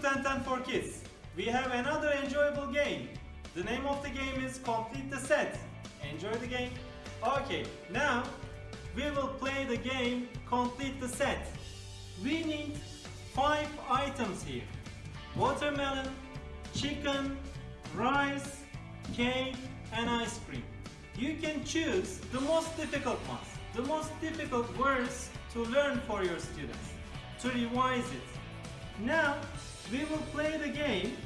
to 1010 for Kids. We have another enjoyable game. The name of the game is Complete the Set. Enjoy the game. Okay, now we will play the game Complete the Set. We need five items here. Watermelon, chicken, rice, cake and ice cream. You can choose the most difficult ones, the most difficult words to learn for your students, to revise it. Now, we will play the game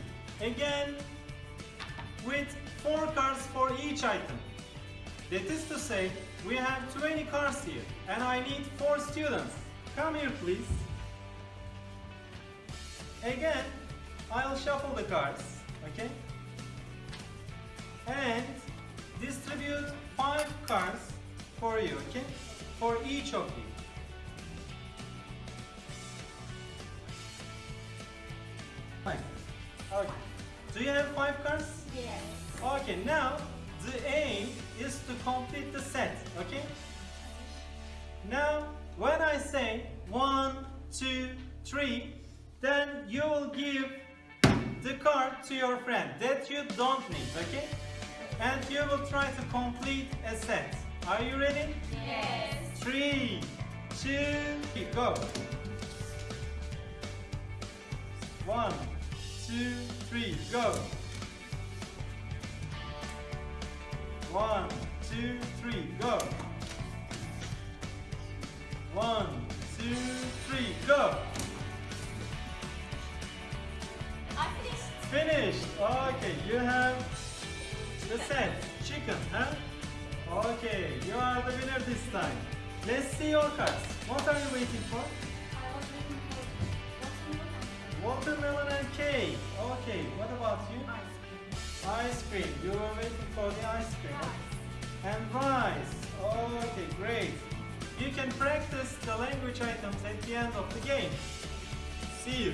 again with four cards for each item. That is to say, we have 20 cards here and I need four students. Come here please. Again, I'll shuffle the cards, okay? And distribute five cards for you, okay? For each of you. Okay. Do you have five cards? Yes. Okay, now the aim is to complete the set, okay? Now, when I say one, two, three, then you will give the card to your friend that you don't need, okay? And you will try to complete a set. Are you ready? Yes. Three, two, go. One, two, three, go. One, two, three, go. One, two, three, go. I finished. Finished. Okay, you have the set. Chicken, huh? Okay, you are the winner this time. Let's see your cards. What are you waiting for? You? Ice cream. Ice cream. You were waiting for the ice cream. Rice. And rice. Okay, great. You can practice the language items at the end of the game. See you.